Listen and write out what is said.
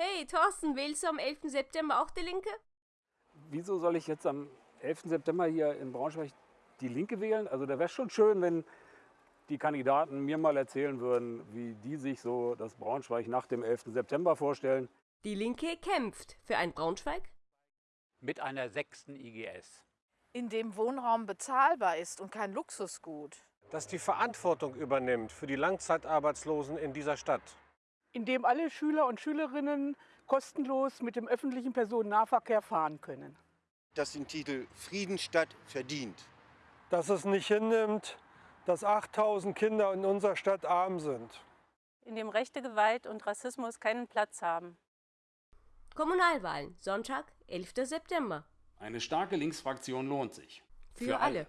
Hey, Thorsten, wählst du am 11. September auch die Linke? Wieso soll ich jetzt am 11. September hier in Braunschweig die Linke wählen? Also da wäre schon schön, wenn die Kandidaten mir mal erzählen würden, wie die sich so das Braunschweig nach dem 11. September vorstellen. Die Linke kämpft für ein Braunschweig, mit einer sechsten IGS. in dem Wohnraum bezahlbar ist und kein Luxusgut. das die Verantwortung übernimmt für die Langzeitarbeitslosen in dieser Stadt. In dem alle Schüler und Schülerinnen kostenlos mit dem öffentlichen Personennahverkehr fahren können. das den Titel Friedensstadt verdient. dass es nicht hinnimmt, dass 8000 Kinder in unserer Stadt arm sind. in dem rechte Gewalt und Rassismus keinen Platz haben. Kommunalwahlen, Sonntag, 11. September. Eine starke Linksfraktion lohnt sich. Für alle.